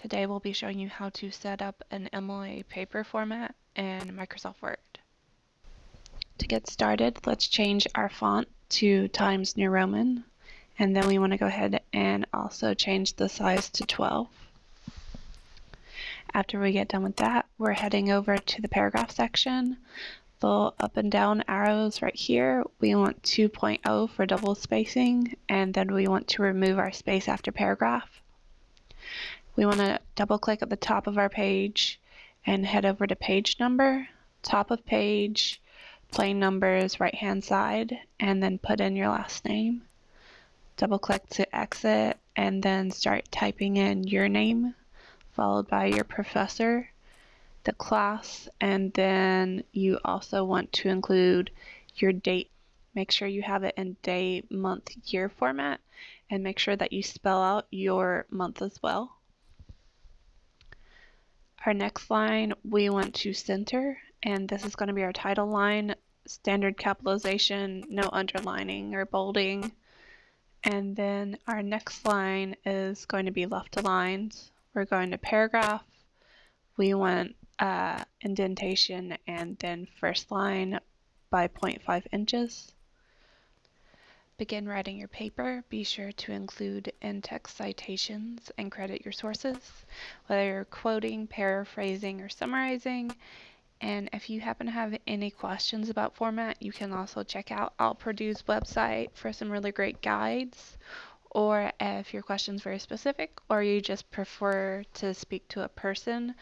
Today we'll be showing you how to set up an MLA paper format in Microsoft Word. To get started, let's change our font to Times New Roman and then we want to go ahead and also change the size to 12. After we get done with that, we're heading over to the paragraph section. The up and down arrows right here, we want 2.0 for double spacing, and then we want to remove our space after paragraph. We want to double click at the top of our page and head over to page number, top of page, plain numbers right hand side, and then put in your last name. Double click to exit and then start typing in your name followed by your professor, the class, and then you also want to include your date. Make sure you have it in day, month, year format and make sure that you spell out your month as well. Our next line, we want to center, and this is going to be our title line, standard capitalization, no underlining or bolding. And then our next line is going to be left aligned. We're going to paragraph. We want uh, indentation and then first line by 0.5 inches. Begin writing your paper. Be sure to include in-text citations and credit your sources, whether you're quoting, paraphrasing, or summarizing. And if you happen to have any questions about format, you can also check out OWL Purdue's website for some really great guides. Or if your question is very specific or you just prefer to speak to a person,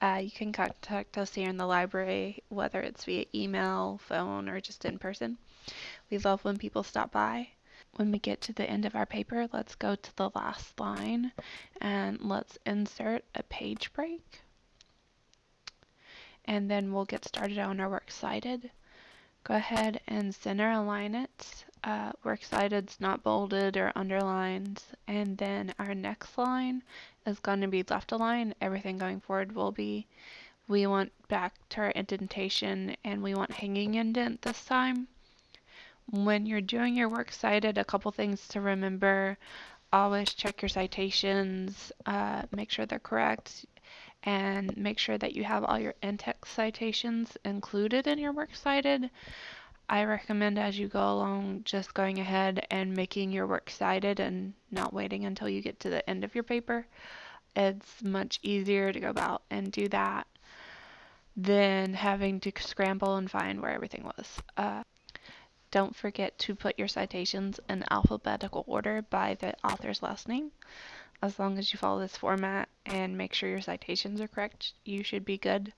uh, you can contact us here in the library, whether it's via email, phone, or just in person. We love when people stop by. When we get to the end of our paper, let's go to the last line and let's insert a page break. And then we'll get started on our Works Cited. Go ahead and center align it. Uh, Works Cited's not bolded or underlined. And then our next line is going to be left aligned. Everything going forward will be we want back to our indentation and we want hanging indent this time. When you're doing your works cited, a couple things to remember. Always check your citations, uh, make sure they're correct, and make sure that you have all your in-text citations included in your works cited. I recommend as you go along just going ahead and making your work cited and not waiting until you get to the end of your paper. It's much easier to go about and do that than having to scramble and find where everything was. Uh, don't forget to put your citations in alphabetical order by the author's last name. As long as you follow this format and make sure your citations are correct, you should be good.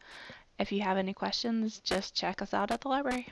If you have any questions, just check us out at the library.